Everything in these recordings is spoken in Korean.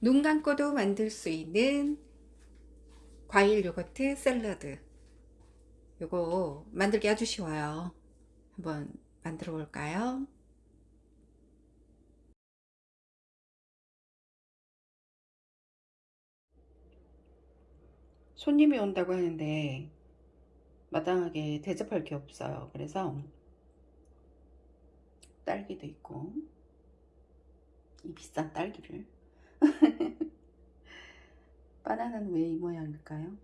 눈 감고도 만들 수 있는 과일 요거트 샐러드. 요거 만들기 아주 쉬워요. 한번 만들어 볼까요? 손님이 온다고 하는데 마땅하게 대접할 게 없어요. 그래서 딸기도 있고 이 비싼 딸기를 바나나는 왜 이 모양일까요?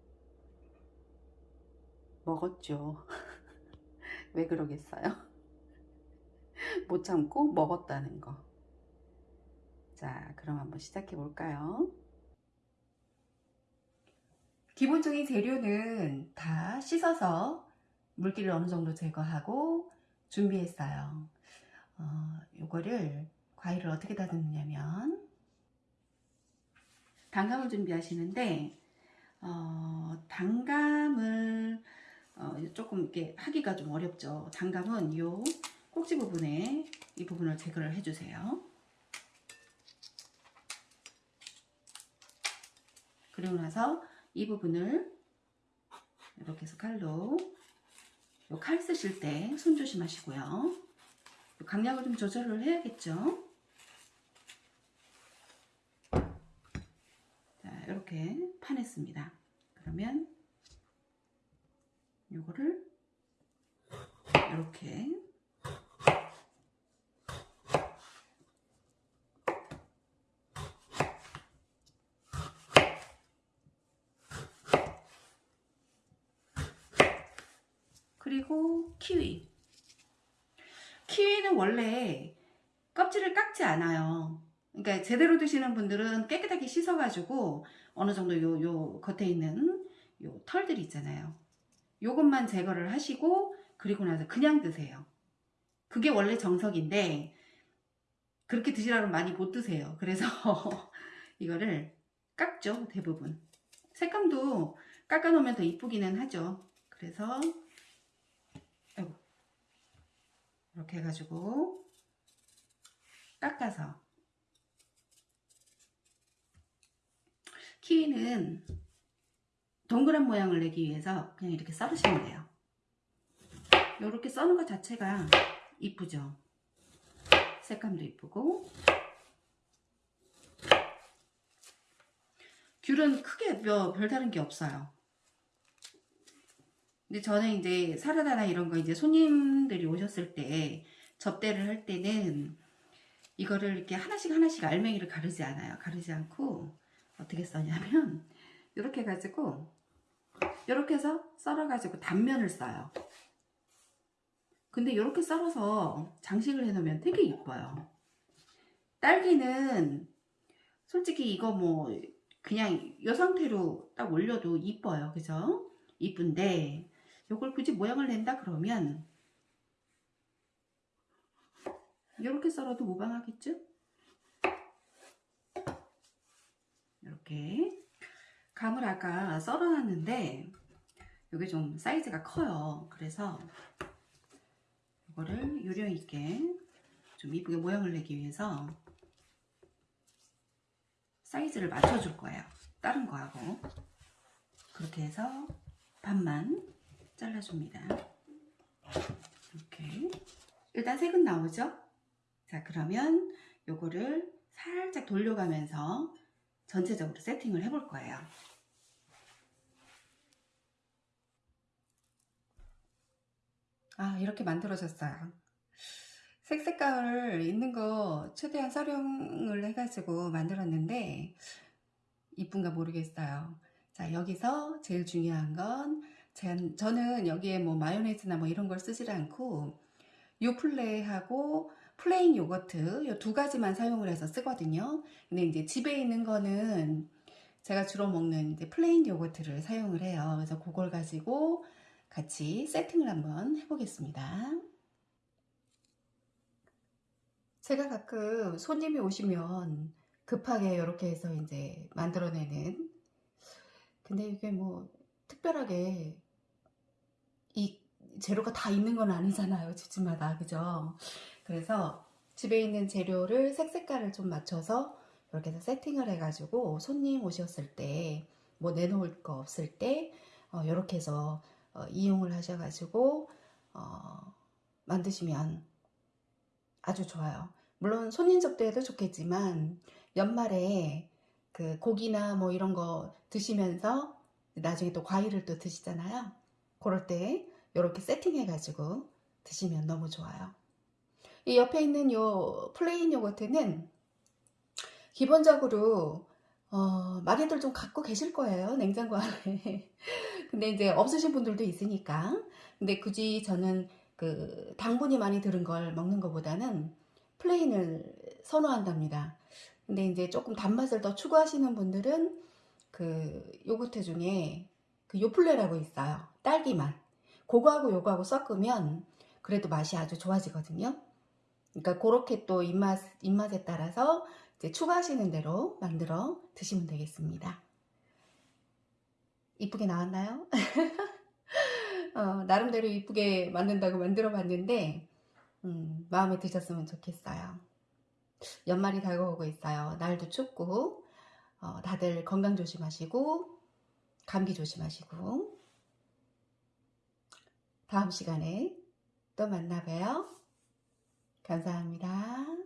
먹었죠. 왜 그러겠어요? 못 참고 먹었다는 거. 자, 그럼 한번 시작해 볼까요? 기본적인 재료는 다 씻어서 물기를 어느 정도 제거하고 준비했어요. 어, 요거를 과일을 어떻게 다듬느냐면 단감을 준비하시는데 어, 단감을 어, 조금 이렇게 하기가 좀 어렵죠. 단감은 이 꼭지 부분에 이 부분을 제거를 해주세요. 그리고 나서 이 부분을 이렇게 해서 칼로 칼 쓰실 때 손 조심하시고요. 강약을 좀 조절을 해야겠죠. 이렇게 파냈습니다. 그러면 요거를 이렇게 그리고 키위 키위는 원래 껍질을 깎지 않아요 그러니까 제대로 드시는 분들은 깨끗하게 씻어가지고 어느 정도 요, 요 겉에 있는 요 털들 있잖아요. 요것만 제거를 하시고 그리고 나서 그냥 드세요. 그게 원래 정석인데 그렇게 드시라면 많이 못 드세요. 그래서 이거를 깎죠 대부분. 색감도 깎아놓으면 더 이쁘기는 하죠. 그래서 이렇게 해가지고 깎아서 키위는 동그란 모양을 내기 위해서 그냥 이렇게 썰으시면 돼요. 이렇게 써는 것 자체가 이쁘죠. 색감도 이쁘고 귤은 크게 뭐 별다른 게 없어요. 근데 저는 이제 사라다나 이런 거 이제 손님들이 오셨을 때 접대를 할 때는 이거를 이렇게 하나씩 하나씩 알맹이를 가르지 않아요. 가르지 않고 어떻게 써냐면 이렇게 해가지고 이렇게 해서 썰어가지고 단면을 써요. 근데 이렇게 썰어서 장식을 해놓으면 되게 이뻐요. 딸기는 솔직히 이거 뭐 그냥 이 상태로 딱 올려도 이뻐요. 그죠? 이쁜데 이걸 굳이 모양을 낸다 그러면 이렇게 썰어도 무방하겠죠? 이렇게 감을 아까 썰어놨는데 이게 좀 사이즈가 커요. 그래서 이거를 요령 있게 좀 이쁘게 모양을 내기 위해서 사이즈를 맞춰줄 거예요. 다른 거하고. 그렇게 해서 반만 잘라줍니다. 이렇게. 일단 색은 나오죠? 자 그러면 요거를 살짝 돌려가면서 전체적으로 세팅을 해볼 거예요. 아 이렇게 만들어졌어요. 색 색깔을 있는 거 최대한 활용을 해가지고 만들었는데 이쁜가 모르겠어요. 자 여기서 제일 중요한 건 저는 여기에 뭐 마요네즈나 뭐 이런 걸 쓰지 않고 요플레하고 plain 요거트 이 두 가지만 사용을 해서 쓰거든요. 근데 이제 집에 있는 거는 제가 주로 먹는 이제 plain 요거트를 사용을 해요. 그래서 그걸 가지고 같이 세팅을 한번 해보겠습니다. 제가 가끔 손님이 오시면 급하게 이렇게 해서 이제 만들어내는 근데 이게 뭐 특별하게 이 재료가 다 있는 건 아니잖아요 집집마다 그죠 그래서 집에 있는 재료를 색 색깔을 좀 맞춰서 이렇게 해서 세팅을 해가지고 손님 오셨을 때 뭐 내놓을 거 없을 때 어, 이렇게 해서 어, 이용을 하셔가지고 어, 만드시면 아주 좋아요. 물론 손님 접대에도 좋겠지만 연말에 그 고기나 뭐 이런 거 드시면서 나중에 또 과일을 또 드시잖아요. 그럴 때 이렇게 세팅해 가지고 드시면 너무 좋아요. 이 옆에 있는 요 plain 요거트는 기본적으로 어, 많이들 좀 갖고 계실 거예요. 냉장고 안에. 근데 이제 없으신 분들도 있으니까. 근데 굳이 저는 그 당분이 많이 들은 걸 먹는 것보다는 plain을 선호한답니다. 근데 이제 조금 단맛을 더 추구하시는 분들은 그 요거트 중에 그 요플레라고 있어요. 딸기맛. 그거하고 요거하고 섞으면 그래도 맛이 아주 좋아지거든요. 그러니까 그렇게 또 입맛, 입맛에 따라서 이제 추가하시는 대로 만들어 드시면 되겠습니다. 이쁘게 나왔나요? 어, 나름대로 이쁘게 만든다고 만들어 봤는데, 음, 마음에 드셨으면 좋겠어요. 연말이 다가오고 있어요. 날도 춥고, 어, 다들 건강 조심하시고, 감기 조심하시고, 다음 시간에 또 만나봬요. 감사합니다.